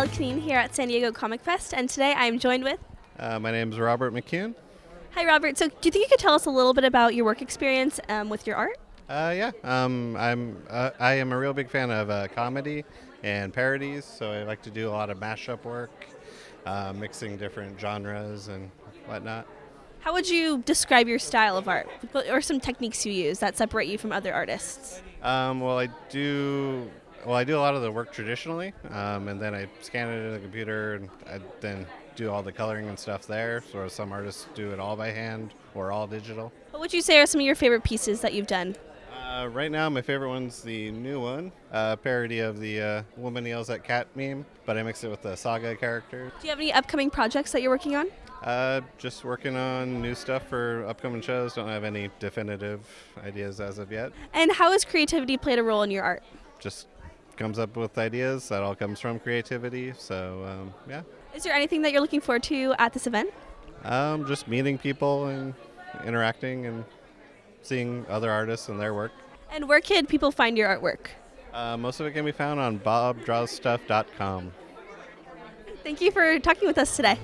at San Diego Comic Fest, and today I am joined with. Uh, my name is Robert McCune. Hi, Robert. So, do you think you could tell us a little bit about your work experience um, with your art? Uh, yeah, um, I'm uh, I am a real big fan of uh, comedy and parodies, so I like to do a lot of mashup work, uh, mixing different genres and whatnot. How would you describe your style of art, or some techniques you use that separate you from other artists? Um, well, I do well. I do a lot of the work traditionally, um, and then I scan it in the computer, and I then do all the coloring and stuff there. So some artists do it all by hand or all digital. What would you say are some of your favorite pieces that you've done? Uh, right now, my favorite one's the new one, uh, parody of the uh, "Woman Yells at Cat" meme, but I mixed it with the Saga character. Do you have any upcoming projects that you're working on? Uh, just working on new stuff for upcoming shows. Don't have any definitive ideas as of yet. And how has creativity played a role in your art? Just comes up with ideas. That all comes from creativity. So um, yeah. Is there anything that you're looking forward to at this event? Um, just meeting people and interacting and seeing other artists and their work. And where can people find your artwork? Uh, most of it can be found on bobdrawstuff.com. Thank you for talking with us today.